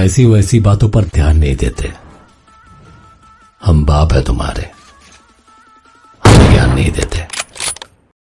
ऐसी वैसी बातों पर ध्यान नहीं देते। हम बाप है तुम्हारे। हम ज्ञान नहीं देते।